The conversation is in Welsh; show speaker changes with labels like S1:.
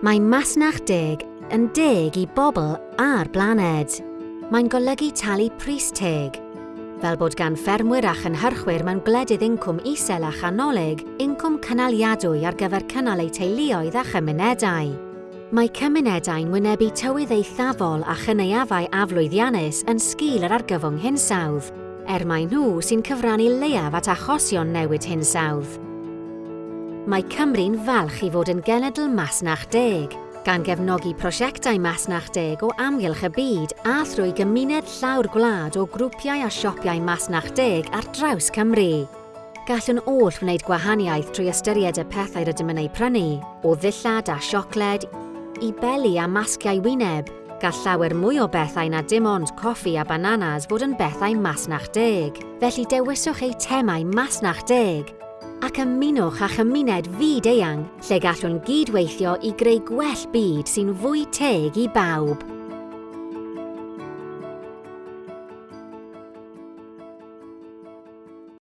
S1: Mae masnach deg yn deg i bobl a'r blaned. Mae'n golygu talu pris teg, fel bod gan ffermwyr a chynhyrchwyr mewn gwledydd incwm isel a chanolig, incwm cynaliadwy ar gyfer cynnal eu teuluoedd a chymunedau. Mae cymunedau'n wynebu tywydd eithafol a chyneuafau aflwyddiannus yn sgil yr argyfwng hinsawdd, er mae nhw sy'n cyfrannu leiaf at achosion newid hinsawdd mae Cymru'n falch i fod yn genedl masnach deg, gan gefnogi prosiectau masnach deg o amgylch y byd a thrwy gymuned llawr gwlad o grwpiau a siopiau masnach deg ar draws Cymru gallwn oll wneud gwahaniaeth trwy ystyried y pethau rydym yn ei prynu, o ddillad a siocled, i beli a masgiau wyneb, gall llawer mwy o bethau na dim ond coffi a bananas fod yn bethau masnach deg. Felly dewiswch eu temau masnach deg ac ymunwch â chymuned fyd eang lle gallwn gydweithio i greu gwell byd sy'n fwy teg i bawb.